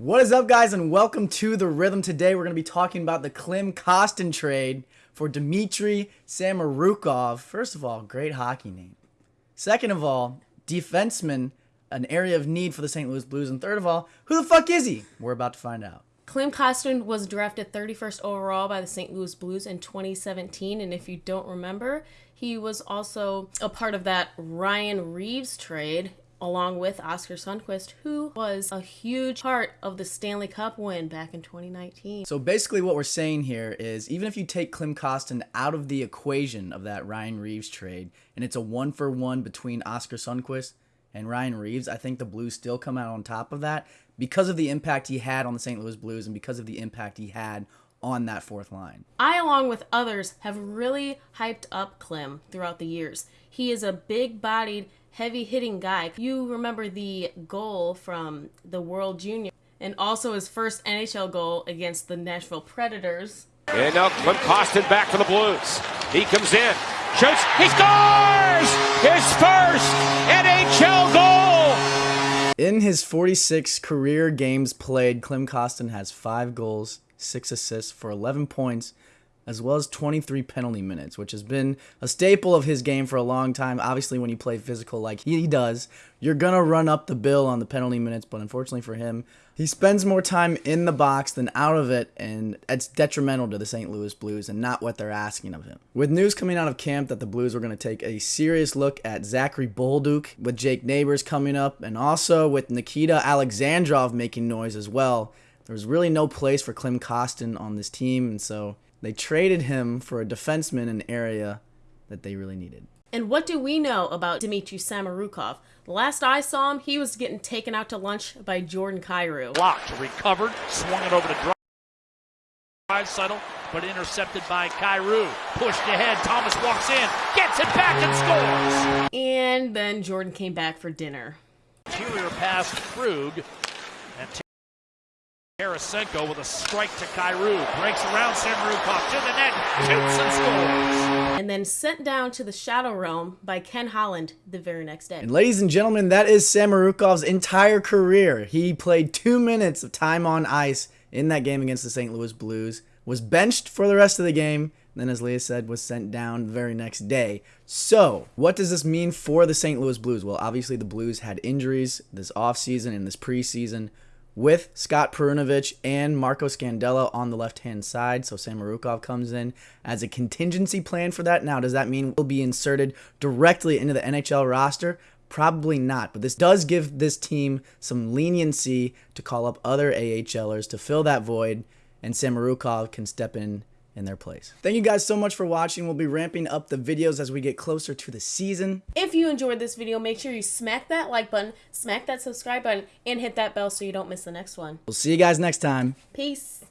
What is up, guys, and welcome to The Rhythm. Today, we're going to be talking about the Klim Kostin trade for Dmitry Samorukov. First of all, great hockey name. Second of all, defenseman, an area of need for the St. Louis Blues. And third of all, who the fuck is he? We're about to find out. Klim Kostin was drafted 31st overall by the St. Louis Blues in 2017. And if you don't remember, he was also a part of that Ryan Reaves trade along with Oscar Sundqvist, who was a huge part of the Stanley Cup win back in 2019. So basically, what we're saying here is even if you take Klim Kostin out of the equation of that Ryan Reaves trade, and it's a one for one between Oscar Sundqvist and Ryan Reaves, I think the Blues still come out on top of that because of the impact he had on the St. Louis Blues and because of the impact he had on that fourth line. I, along with others, have really hyped up Klim throughout the years. He is a big bodied, heavy hitting guy. You remember the goal from the World Junior and also his first NHL goal against the Nashville Predators. And now Klim Kostin back for the Blues. He comes in, shoots, he scores! His first NHL goal! In his 46 career games played, Klim Kostin has five goals, six assists for 11 points, as well as 23 penalty minutes, which has been a staple of his game for a long time. Obviously, when you play physical like he does, you're going to run up the bill on the penalty minutes, but unfortunately for him, he spends more time in the box than out of it, and it's detrimental to the St. Louis Blues and not what they're asking of him. With news coming out of camp that the Blues were going to take a serious look at Zachary Bolduc, with Jake Neighbours coming up, and also with Nikita Alexandrov making noise as well, there was really no place for Klim Kostin on this team, and so they traded him for a defenseman in an area that they really needed. And what do we know about Dmitry Samorukov? The last I saw him, he was getting taken out to lunch by Jordan Kyrou. Blocked, recovered, swung it over to Draisaitl, but intercepted by Kyrou. Pushed ahead, Thomas walks in, gets it back and scores! And then Jordan came back for dinner. Interior pass Krug, and Tarasenko with a strike to Kyrou. Breaks around Samorukov to the net, shoots and scores. And then sent down to the Shadow Realm by Ken Holland the very next day. And ladies and gentlemen, that is Samorukov's entire career. He played two minutes of time on ice in that game against the St. Louis Blues, was benched for the rest of the game, then as Leah said, was sent down the very next day. So, what does this mean for the St. Louis Blues? Well, obviously the Blues had injuries this offseason and this preseason with Scott Perunovich and Marco Scandella on the left-hand side. So Samorukov comes in as a contingency plan for that. Now, does that mean will be inserted directly into the NHL roster? Probably not, but this does give this team some leniency to call up other AHLers to fill that void, and Samorukov can step in in their place. Thank you guys so much for watching. We'll be ramping up the videos as we get closer to the season. If you enjoyed this video, make sure you smack that like button, smack that subscribe button, and hit that bell so you don't miss the next one. We'll see you guys next time. Peace.